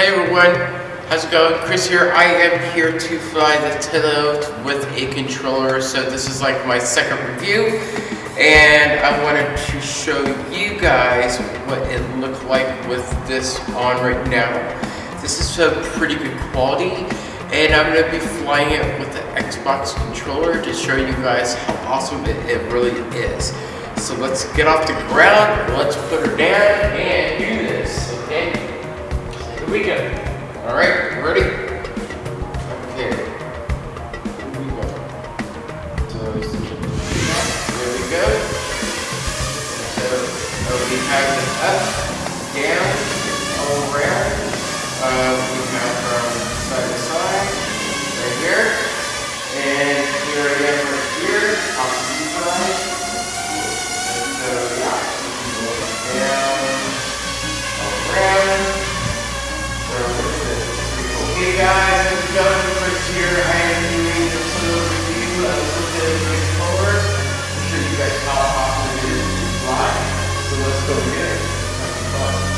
Hey everyone, how's it going? Chris here. I am here to fly the Tello with a controller. So this is like my second review and I wanted to show you guys what it looked like with this on right now. This is a pretty good quality and I'm going to be flying it with the Xbox controller to show you guys how awesome it, it really is. So let's get off the ground, let's put her down and do this, okay? We go. All right, ready? Okay. Here we go. So, there we go. So, have it up, down, all around. Uh, So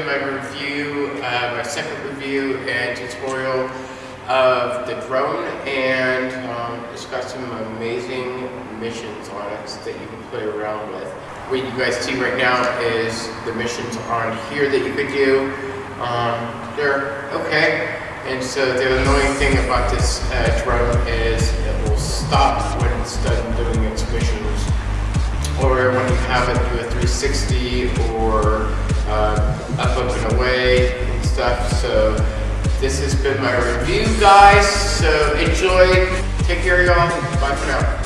my review, uh, my second review and tutorial of the drone and um, it's got some amazing missions on it that you can play around with. What you guys see right now is the missions on here that you could do. Um, they're okay. And so the annoying thing about this uh, drone is it will stop when it's done stuff. So this has been my review, guys. So enjoy. Take care, y'all. Bye for now.